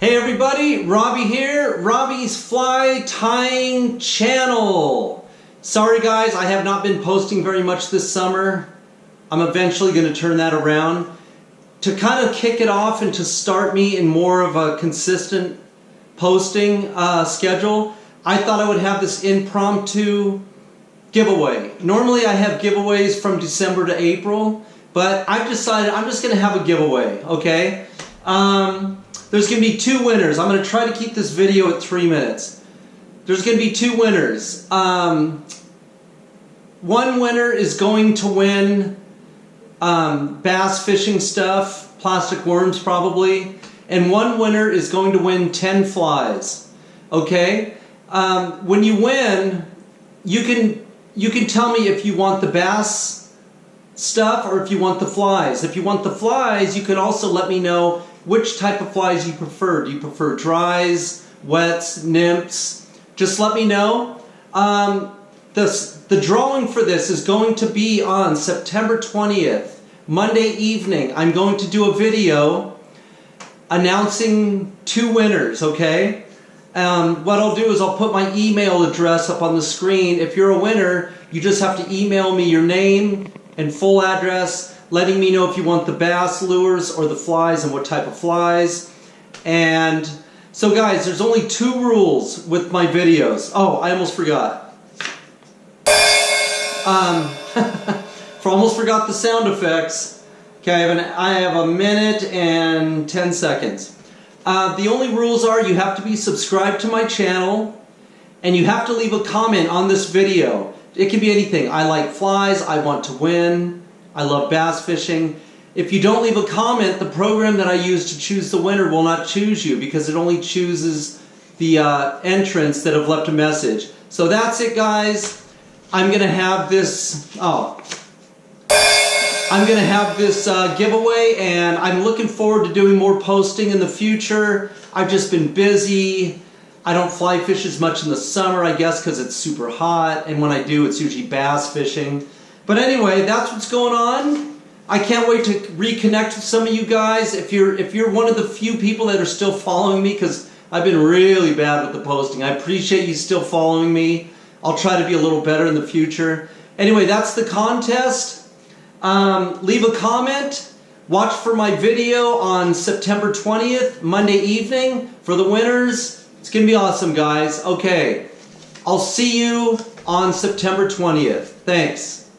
Hey everybody, Robbie here, Robbie's Fly Tying Channel. Sorry guys, I have not been posting very much this summer. I'm eventually going to turn that around. To kind of kick it off and to start me in more of a consistent posting uh, schedule, I thought I would have this impromptu giveaway. Normally I have giveaways from December to April, but I've decided I'm just going to have a giveaway, okay? Um, there's going to be two winners. I'm going to try to keep this video at three minutes. There's going to be two winners. Um, one winner is going to win um, bass fishing stuff, plastic worms probably, and one winner is going to win 10 flies. Okay? Um, when you win, you can you can tell me if you want the bass stuff or if you want the flies. If you want the flies, you can also let me know which type of flies you prefer. Do you prefer dries, wets, nymphs? Just let me know. Um, the, the drawing for this is going to be on September 20th, Monday evening. I'm going to do a video announcing two winners, okay? Um, what I'll do is I'll put my email address up on the screen. If you're a winner, you just have to email me your name and full address letting me know if you want the bass lures or the flies and what type of flies. And so guys, there's only two rules with my videos. Oh, I almost forgot. Um, for almost forgot the sound effects. Okay, I have, an, I have a minute and 10 seconds. Uh, the only rules are you have to be subscribed to my channel and you have to leave a comment on this video. It can be anything. I like flies, I want to win, I love bass fishing. If you don't leave a comment, the program that I use to choose the winner will not choose you because it only chooses the uh, entrants that have left a message. So that's it guys. I'm going to have this, oh, I'm going to have this uh, giveaway and I'm looking forward to doing more posting in the future. I've just been busy. I don't fly fish as much in the summer, I guess, because it's super hot. And when I do, it's usually bass fishing. But anyway, that's what's going on. I can't wait to reconnect with some of you guys. If you're if you're one of the few people that are still following me, because I've been really bad with the posting. I appreciate you still following me. I'll try to be a little better in the future. Anyway, that's the contest. Um, leave a comment. Watch for my video on September 20th, Monday evening, for the winners. It's going to be awesome, guys. Okay, I'll see you on September 20th. Thanks.